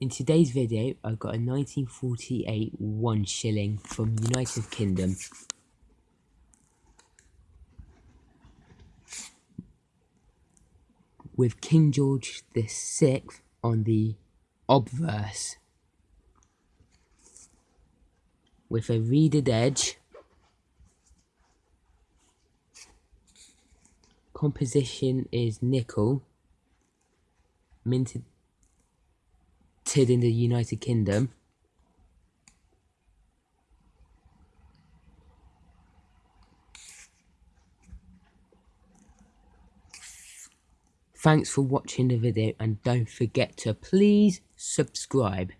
In today's video, I've got a 1948 one shilling from United Kingdom. With King George VI on the obverse. With a reeded edge. Composition is nickel. In the United Kingdom. Thanks for watching the video and don't forget to please subscribe.